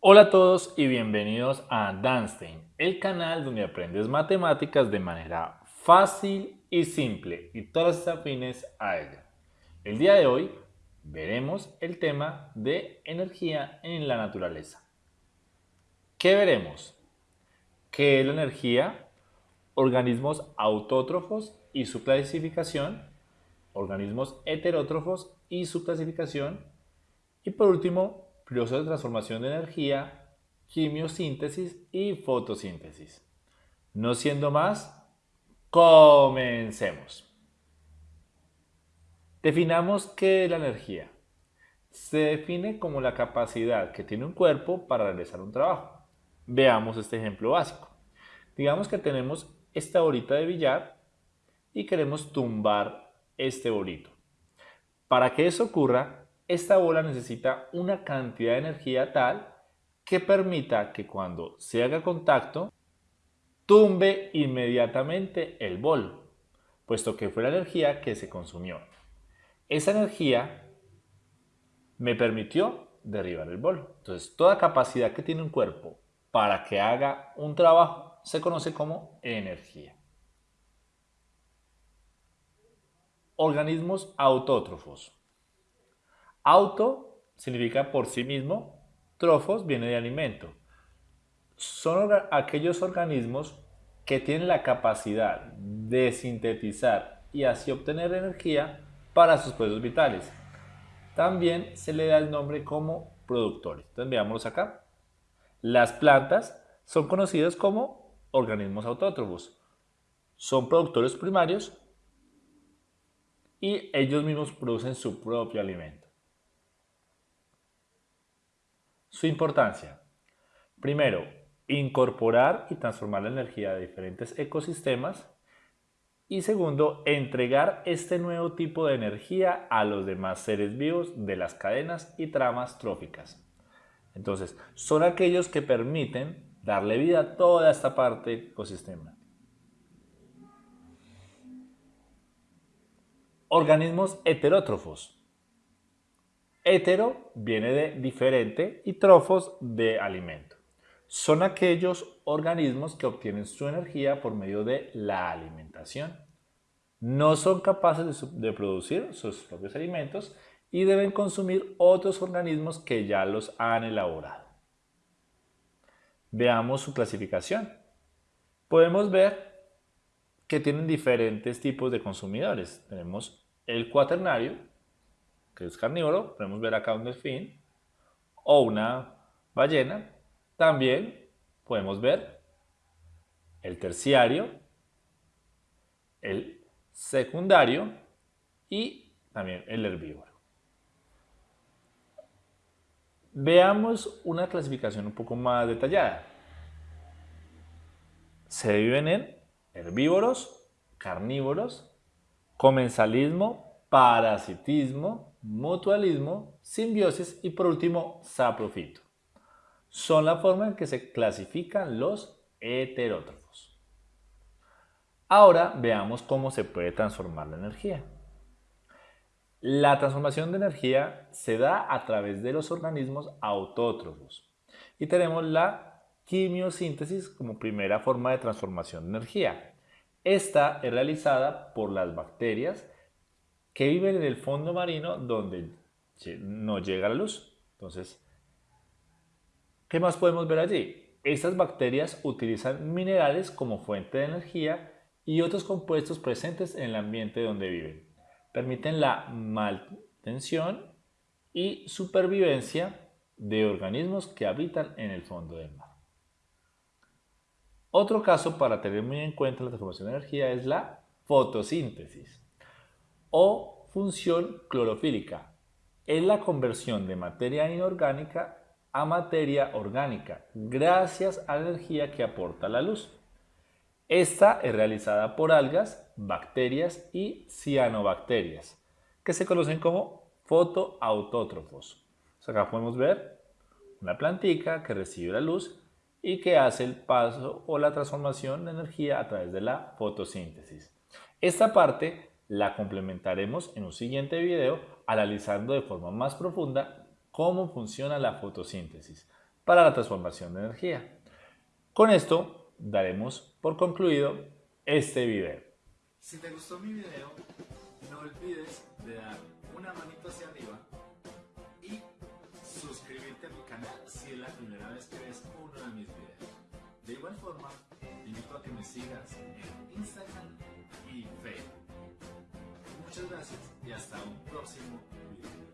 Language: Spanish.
Hola a todos y bienvenidos a Danstein, el canal donde aprendes matemáticas de manera fácil y simple y todas afines a ella. El día de hoy veremos el tema de energía en la naturaleza. ¿Qué veremos? ¿Qué es la energía? Organismos autótrofos y su clasificación, organismos heterótrofos y su clasificación, y por último, procesos de transformación de energía, quimiosíntesis y fotosíntesis. No siendo más, comencemos. Definamos qué es la energía. Se define como la capacidad que tiene un cuerpo para realizar un trabajo. Veamos este ejemplo básico. Digamos que tenemos esta bolita de billar y queremos tumbar este bolito. Para que eso ocurra, esta bola necesita una cantidad de energía tal que permita que cuando se haga contacto, tumbe inmediatamente el bol, puesto que fue la energía que se consumió. Esa energía me permitió derribar el bol. Entonces, toda capacidad que tiene un cuerpo para que haga un trabajo se conoce como energía. Organismos autótrofos. Auto significa por sí mismo, trofos viene de alimento. Son aquellos organismos que tienen la capacidad de sintetizar y así obtener energía para sus procesos vitales. También se le da el nombre como productores. Entonces veámoslos acá. Las plantas son conocidas como organismos autótrofos. Son productores primarios y ellos mismos producen su propio alimento. Su importancia. Primero, incorporar y transformar la energía de diferentes ecosistemas. Y segundo, entregar este nuevo tipo de energía a los demás seres vivos de las cadenas y tramas tróficas. Entonces, son aquellos que permiten darle vida a toda esta parte del ecosistema. Organismos heterótrofos. Hetero viene de diferente y trofos de alimento. Son aquellos organismos que obtienen su energía por medio de la alimentación. No son capaces de, producir sus propios alimentos y deben consumir otros organismos que ya los han elaborado. Veamos su clasificación. Podemos ver que tienen diferentes tipos de consumidores. Tenemos el cuaternario, que es carnívoro, podemos ver acá un delfín o una ballena. También podemos ver el terciario, el secundario y también el herbívoro. Veamos una clasificación un poco más detallada. Se dividen en herbívoros, carnívoros, comensalismo, parasitismo, mutualismo, simbiosis y por último saprofito. Son la forma en que se clasifican los heterótrofos. Ahora veamos cómo se puede transformar la energía. La transformación de energía se da a través de los organismos autótrofos y tenemos la quimiosíntesis como primera forma de transformación de energía. Esta es realizada por las bacterias que viven en el fondo marino donde no llega la luz. Entonces, ¿qué más podemos ver allí? Estas bacterias utilizan minerales como fuente de energía y otros compuestos presentes en el ambiente donde viven. Permiten la mantención y supervivencia de organismos que habitan en el fondo del mar. Otro caso para tener muy en cuenta la transformación de energía es la fotosíntesis o función clorofílica. Es la conversión de materia inorgánica a materia orgánica gracias a la energía que aporta la luz. Esta es realizada por algas, bacterias y cianobacterias, que se conocen como fotoautótrofos. acá podemos ver una plantica que recibe la luz y que hace el paso o la transformación de energía a través de la fotosíntesis. Esta parte la complementaremos en un siguiente video analizando de forma más profunda cómo funciona la fotosíntesis para la transformación de energía. Con esto daremos por concluido este video. Si te gustó mi video, no olvides de dar una manito hacia arriba y suscribirte a mi canal si es la primera vez que ves uno de mis videos. De igual forma, te invito a que me sigas en Instagram y Facebook. Muchas gracias y hasta un próximo video.